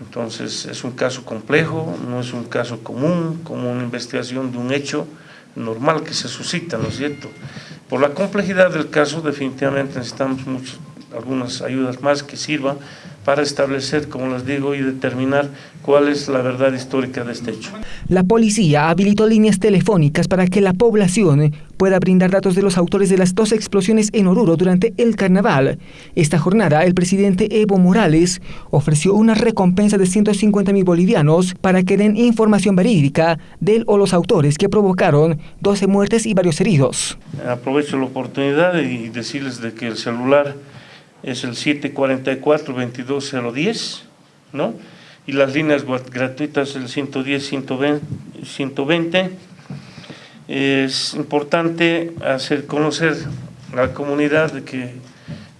Entonces es un caso complejo, no es un caso común, como una investigación de un hecho normal que se suscita, ¿no es cierto? Por la complejidad del caso definitivamente necesitamos algunas ayudas más que sirvan para establecer, como les digo, y determinar cuál es la verdad histórica de este hecho. La policía habilitó líneas telefónicas para que la población pueda brindar datos de los autores de las dos explosiones en Oruro durante el carnaval. Esta jornada, el presidente Evo Morales ofreció una recompensa de 150 mil bolivianos para que den información verídica del o los autores que provocaron 12 muertes y varios heridos. Aprovecho la oportunidad y decirles de que el celular es el 744-22010, ¿no? Y las líneas gratuitas el 110-120. Es importante hacer conocer a la comunidad de que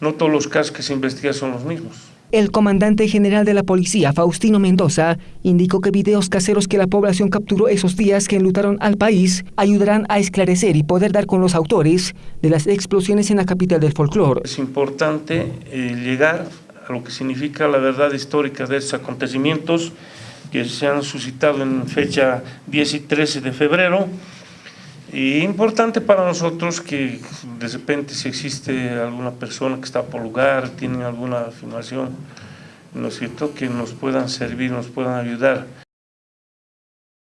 no todos los casos que se investigan son los mismos. El comandante general de la policía, Faustino Mendoza, indicó que videos caseros que la población capturó esos días que enlutaron al país ayudarán a esclarecer y poder dar con los autores de las explosiones en la capital del folclore. Es importante eh, llegar a lo que significa la verdad histórica de estos acontecimientos que se han suscitado en fecha 10 y 13 de febrero, y importante para nosotros que de repente si existe alguna persona que está por lugar, tiene alguna afirmación, ¿no es cierto?, que nos puedan servir, nos puedan ayudar.